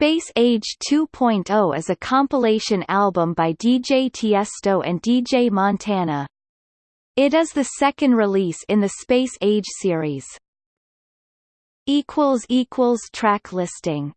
Space Age 2.0 is a compilation album by DJ Tiesto and DJ Montana. It is the second release in the Space Age series. Track listing